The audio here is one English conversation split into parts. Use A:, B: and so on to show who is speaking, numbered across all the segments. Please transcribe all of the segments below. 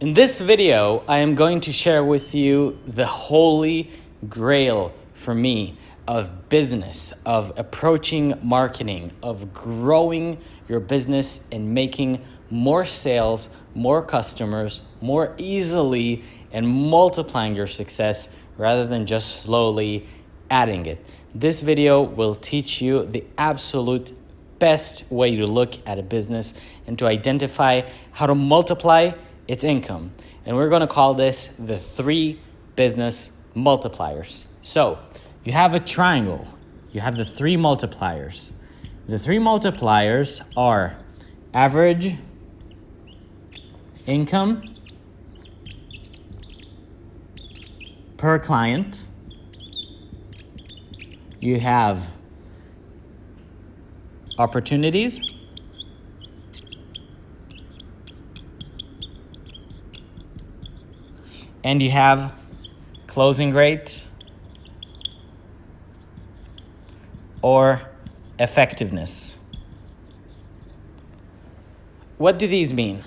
A: In this video, I am going to share with you the holy grail for me of business, of approaching marketing, of growing your business and making more sales, more customers, more easily, and multiplying your success rather than just slowly adding it. This video will teach you the absolute best way to look at a business and to identify how to multiply its income. And we're gonna call this the three business multipliers. So you have a triangle, you have the three multipliers. The three multipliers are average income per client. You have opportunities. And you have closing rate or effectiveness. What do these mean?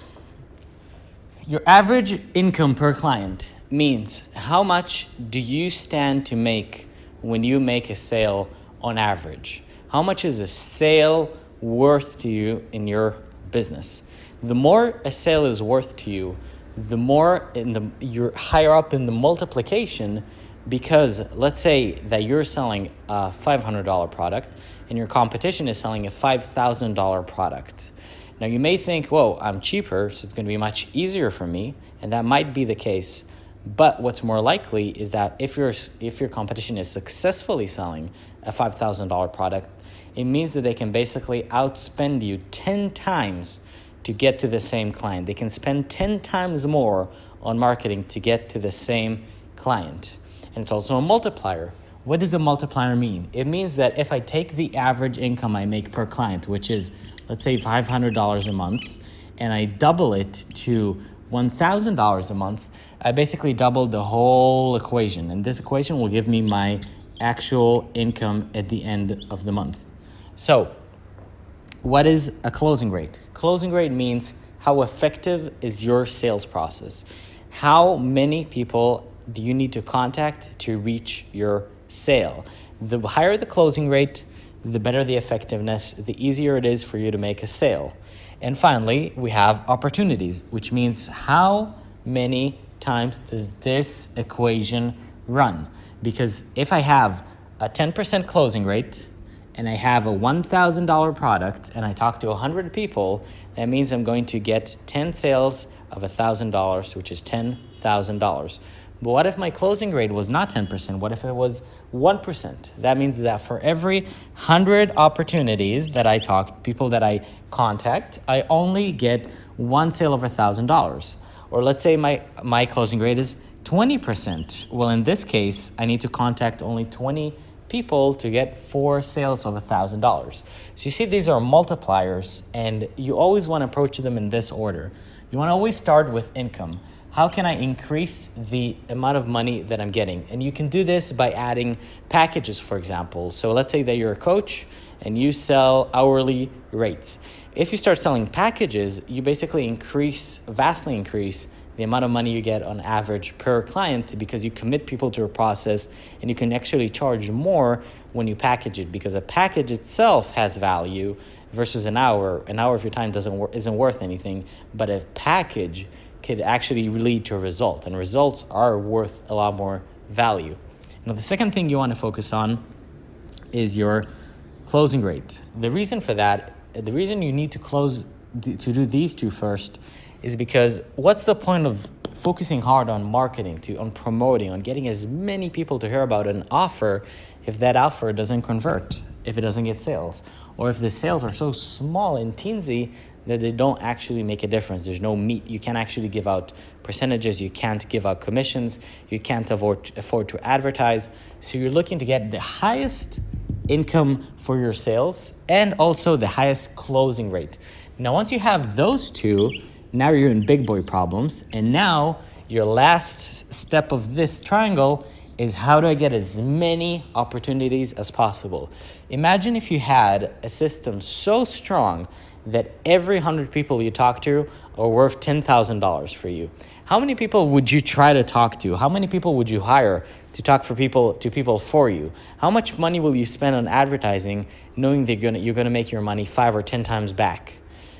A: Your average income per client means how much do you stand to make when you make a sale on average? How much is a sale worth to you in your business? The more a sale is worth to you, the more in the you're higher up in the multiplication because let's say that you're selling a $500 product and your competition is selling a $5,000 product. Now you may think, whoa, I'm cheaper, so it's gonna be much easier for me, and that might be the case. But what's more likely is that if, your if your competition is successfully selling a $5,000 product, it means that they can basically outspend you 10 times to get to the same client. They can spend 10 times more on marketing to get to the same client. And it's also a multiplier. What does a multiplier mean? It means that if I take the average income I make per client, which is, let's say $500 a month, and I double it to $1,000 a month, I basically doubled the whole equation. And this equation will give me my actual income at the end of the month. So what is a closing rate? Closing rate means how effective is your sales process? How many people do you need to contact to reach your sale? The higher the closing rate, the better the effectiveness, the easier it is for you to make a sale. And finally, we have opportunities, which means how many times does this equation run? Because if I have a 10% closing rate and I have a $1,000 product and I talk to 100 people, that means I'm going to get 10 sales of $1,000, which is $10,000. But what if my closing rate was not 10%? What if it was 1%? That means that for every 100 opportunities that I talk, people that I contact, I only get one sale of $1,000. Or let's say my, my closing rate is 20%. Well, in this case, I need to contact only 20 people to get four sales of $1,000. So you see, these are multipliers, and you always want to approach them in this order. You want to always start with income. How can I increase the amount of money that I'm getting? And you can do this by adding packages, for example. So let's say that you're a coach and you sell hourly rates. If you start selling packages, you basically increase, vastly increase the amount of money you get on average per client because you commit people to a process and you can actually charge more when you package it because a package itself has value versus an hour. An hour of your time doesn't isn't worth anything, but a package could actually lead to a result and results are worth a lot more value. Now, the second thing you want to focus on is your closing rate. The reason for that, the reason you need to close to do these two first is because what's the point of focusing hard on marketing, to on promoting, on getting as many people to hear about an offer if that offer doesn't convert, if it doesn't get sales, or if the sales are so small and teensy that they don't actually make a difference. There's no meat. You can't actually give out percentages. You can't give out commissions. You can't afford, afford to advertise. So you're looking to get the highest income for your sales and also the highest closing rate. Now, once you have those two, now you're in big boy problems. And now your last step of this triangle is how do I get as many opportunities as possible? Imagine if you had a system so strong that every 100 people you talk to are worth $10,000 for you. How many people would you try to talk to? How many people would you hire to talk for people to people for you? How much money will you spend on advertising knowing that you're gonna, you're gonna make your money five or 10 times back?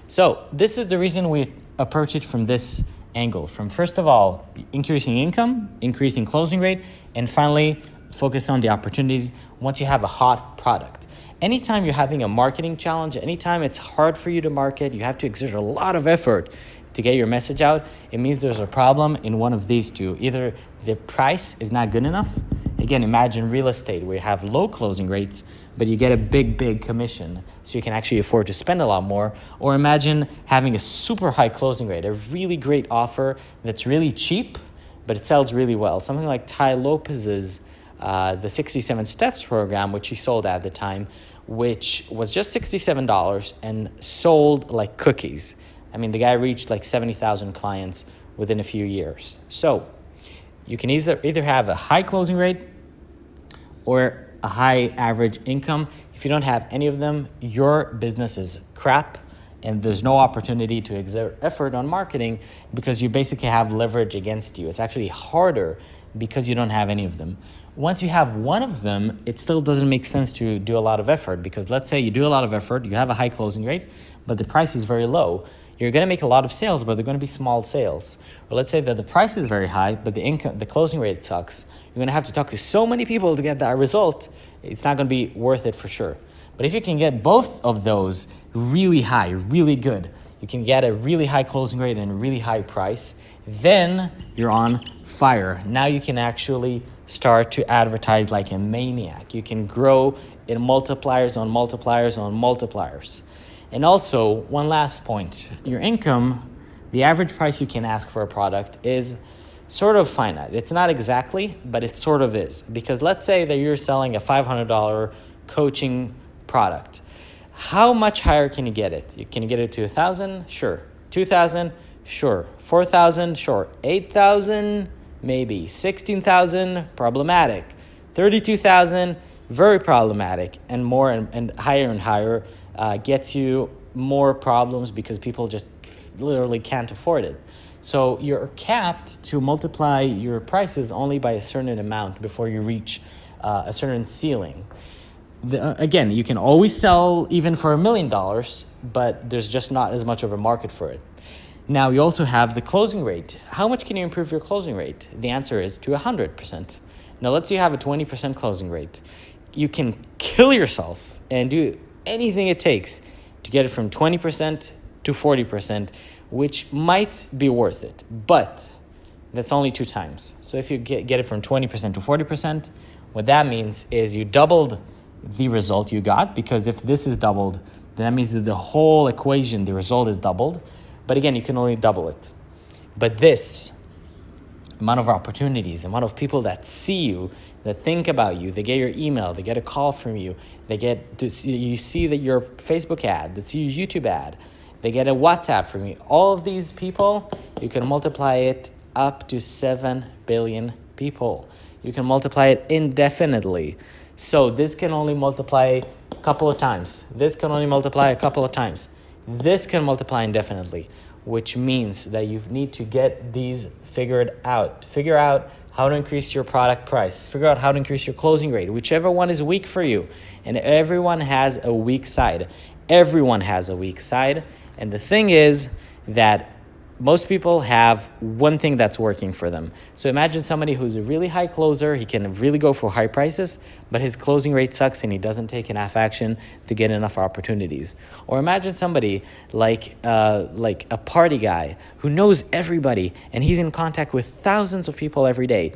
A: So this is the reason we approach it from this angle. From first of all, increasing income, increasing closing rate, and finally, focus on the opportunities once you have a hot product. Anytime you're having a marketing challenge, anytime it's hard for you to market, you have to exert a lot of effort to get your message out, it means there's a problem in one of these two. Either the price is not good enough. Again, imagine real estate where you have low closing rates, but you get a big, big commission. So you can actually afford to spend a lot more. Or imagine having a super high closing rate, a really great offer that's really cheap, but it sells really well. Something like Tai Lopez's uh, the 67 Steps program, which he sold at the time, which was just $67 and sold like cookies. I mean, the guy reached like 70,000 clients within a few years. So you can either, either have a high closing rate or a high average income. If you don't have any of them, your business is crap and there's no opportunity to exert effort on marketing because you basically have leverage against you. It's actually harder because you don't have any of them. Once you have one of them, it still doesn't make sense to do a lot of effort because let's say you do a lot of effort, you have a high closing rate, but the price is very low. You're going to make a lot of sales, but they're going to be small sales. Or let's say that the price is very high, but the income, the closing rate sucks. You're going to have to talk to so many people to get that result. It's not going to be worth it for sure. But if you can get both of those really high, really good, you can get a really high closing rate and a really high price, then you're on fire. Now you can actually start to advertise like a maniac. You can grow in multipliers on multipliers on multipliers. And also, one last point your income, the average price you can ask for a product is sort of finite. It's not exactly, but it sort of is. Because let's say that you're selling a $500 coaching product. How much higher can you get it? You Can get it to a thousand? Sure. Two thousand? Sure. Four thousand? Sure. Eight thousand? Maybe. Sixteen thousand? Problematic. Thirty-two thousand? Very problematic. And more and, and higher and higher uh, gets you more problems because people just literally can't afford it. So you're capped to multiply your prices only by a certain amount before you reach uh, a certain ceiling. The, uh, again, you can always sell even for a million dollars, but there's just not as much of a market for it. Now you also have the closing rate. How much can you improve your closing rate? The answer is to 100%. Now let's say you have a 20% closing rate. You can kill yourself and do anything it takes to get it from 20% to 40%, which might be worth it. But that's only two times. So if you get, get it from 20% to 40%, what that means is you doubled the result you got because if this is doubled, then that means that the whole equation, the result is doubled. But again, you can only double it. But this amount of opportunities, and amount of people that see you, that think about you, they get your email, they get a call from you, they get to see, you see that your Facebook ad, they see your YouTube ad, they get a WhatsApp from you. All of these people, you can multiply it up to 7 billion people. You can multiply it indefinitely. So this can only multiply a couple of times. This can only multiply a couple of times. This can multiply indefinitely, which means that you need to get these figured out. Figure out how to increase your product price, figure out how to increase your closing rate, whichever one is weak for you. And everyone has a weak side. Everyone has a weak side. And the thing is that most people have one thing that's working for them. So imagine somebody who's a really high closer, he can really go for high prices, but his closing rate sucks and he doesn't take enough action to get enough opportunities. Or imagine somebody like, uh, like a party guy who knows everybody and he's in contact with thousands of people every day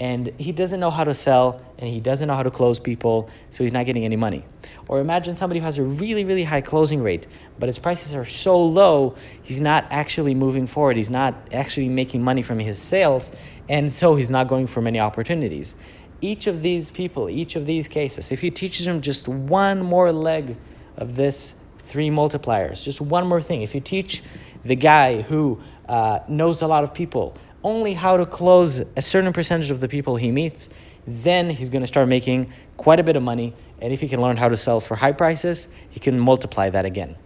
A: and he doesn't know how to sell and he doesn't know how to close people, so he's not getting any money. Or imagine somebody who has a really, really high closing rate, but his prices are so low, he's not actually moving forward. He's not actually making money from his sales, and so he's not going for many opportunities. Each of these people, each of these cases, if you teach them just one more leg of this three multipliers, just one more thing, if you teach the guy who uh, knows a lot of people, only how to close a certain percentage of the people he meets, then he's going to start making quite a bit of money. And if he can learn how to sell for high prices, he can multiply that again.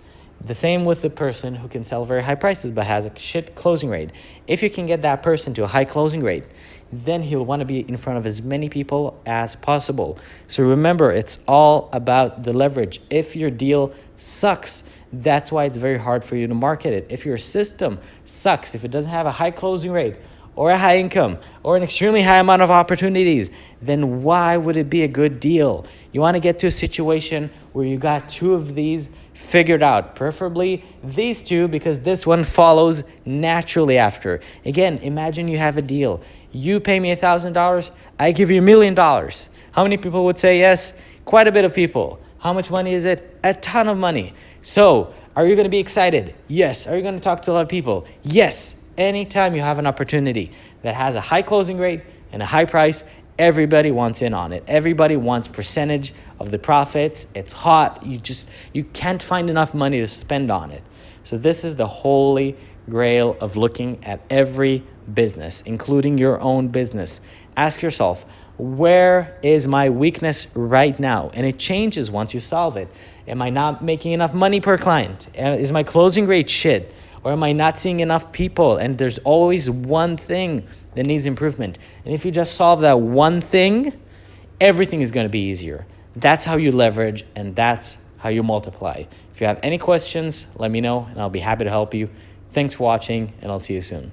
A: The same with the person who can sell very high prices but has a shit closing rate. If you can get that person to a high closing rate, then he'll want to be in front of as many people as possible. So remember, it's all about the leverage. If your deal sucks, that's why it's very hard for you to market it. If your system sucks, if it doesn't have a high closing rate, or a high income or an extremely high amount of opportunities, then why would it be a good deal? You want to get to a situation where you got two of these figured out, preferably these two because this one follows naturally after. Again, imagine you have a deal. You pay me a $1,000, I give you a million dollars. How many people would say yes? Quite a bit of people. How much money is it? A ton of money. So, are you going to be excited? Yes. Are you going to talk to a lot of people? Yes. Anytime you have an opportunity that has a high closing rate and a high price, everybody wants in on it. Everybody wants percentage of the profits. It's hot. You just you can't find enough money to spend on it. So this is the holy grail of looking at every business, including your own business. Ask yourself, where is my weakness right now? And it changes once you solve it. Am I not making enough money per client? Uh, is my closing rate shit? Or am I not seeing enough people? And there's always one thing that needs improvement. And if you just solve that one thing, everything is going to be easier. That's how you leverage and that's how you multiply. If you have any questions, let me know and I'll be happy to help you. Thanks for watching and I'll see you soon.